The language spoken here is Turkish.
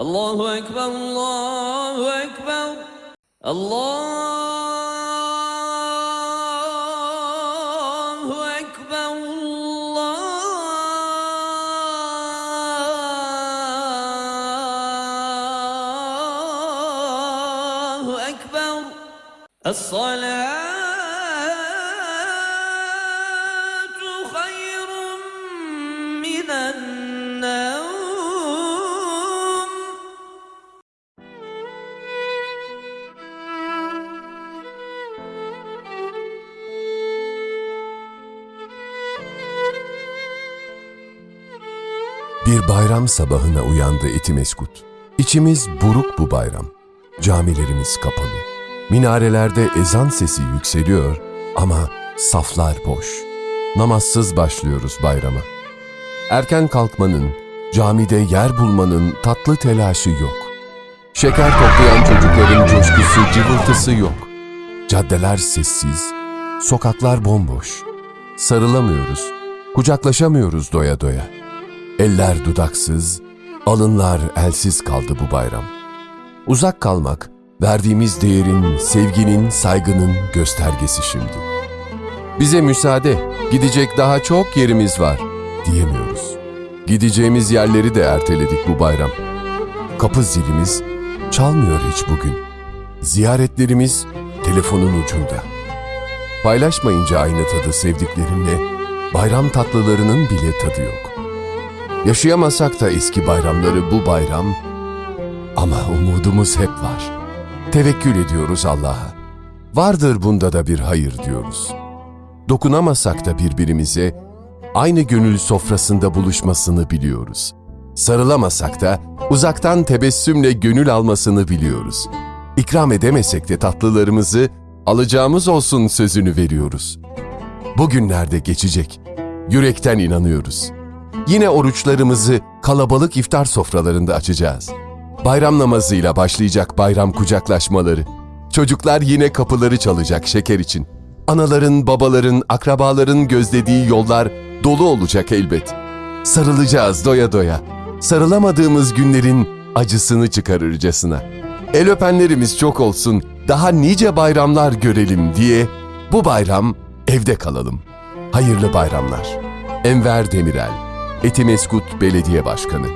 الله أكبر الله أكبر الله أكبر الله أكبر الصلاة Bir bayram sabahına uyandı Etimeskut. İçimiz buruk bu bayram. Camilerimiz kapalı. Minarelerde ezan sesi yükseliyor ama saflar boş. Namazsız başlıyoruz bayrama. Erken kalkmanın, camide yer bulmanın tatlı telaşı yok. Şeker toplayan çocukların coşkusu, cıvıltısı yok. Caddeler sessiz, sokaklar bomboş. Sarılamıyoruz, kucaklaşamıyoruz doya doya. Eller dudaksız, alınlar elsiz kaldı bu bayram. Uzak kalmak, verdiğimiz değerin, sevginin, saygının göstergesi şimdi. Bize müsaade, gidecek daha çok yerimiz var diyemiyoruz. Gideceğimiz yerleri de erteledik bu bayram. Kapı zilimiz çalmıyor hiç bugün. Ziyaretlerimiz telefonun ucunda. Paylaşmayınca aynı tadı sevdiklerinle, bayram tatlılarının bile tadı yok. Yaşayamasak da eski bayramları bu bayram ama umudumuz hep var. Tevekkül ediyoruz Allah'a. Vardır bunda da bir hayır diyoruz. Dokunamasak da birbirimize aynı gönül sofrasında buluşmasını biliyoruz. Sarılamasak da uzaktan tebessümle gönül almasını biliyoruz. İkram edemesek de tatlılarımızı alacağımız olsun sözünü veriyoruz. Bugünlerde geçecek. Yürekten inanıyoruz. Yine oruçlarımızı kalabalık iftar sofralarında açacağız. Bayram namazıyla başlayacak bayram kucaklaşmaları. Çocuklar yine kapıları çalacak şeker için. Anaların, babaların, akrabaların gözlediği yollar dolu olacak elbet. Sarılacağız doya doya. Sarılamadığımız günlerin acısını çıkarırcasına. El öpenlerimiz çok olsun, daha nice bayramlar görelim diye bu bayram evde kalalım. Hayırlı bayramlar. Enver Demirel, Etimeskut Belediye Başkanı.